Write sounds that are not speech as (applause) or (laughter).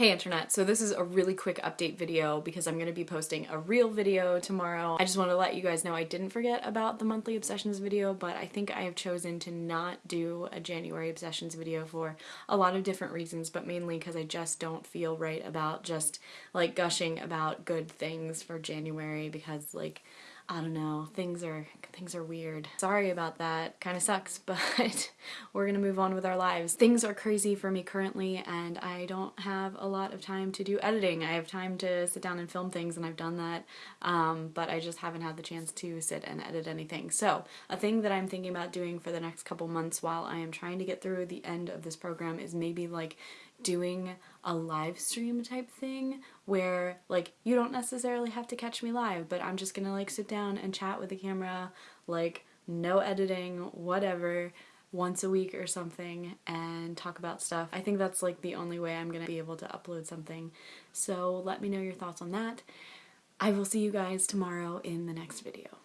Hey internet, so this is a really quick update video because I'm going to be posting a real video tomorrow. I just want to let you guys know I didn't forget about the monthly obsessions video, but I think I have chosen to not do a January obsessions video for a lot of different reasons, but mainly because I just don't feel right about just like gushing about good things for January because like I don't know, things are things are weird. Sorry about that, kind of sucks, (laughs) but we're gonna move on with our lives. Things are crazy for me currently and I don't have a lot of time to do editing. I have time to sit down and film things and I've done that, um, but I just haven't had the chance to sit and edit anything. So a thing that I'm thinking about doing for the next couple months while I am trying to get through the end of this program is maybe like doing a live stream type thing where like you don't necessarily have to catch me live but I'm just gonna like sit down and chat with the camera like no editing whatever once a week or something and talk about stuff. I think that's like the only way I'm gonna be able to upload something so let me know your thoughts on that. I will see you guys tomorrow in the next video.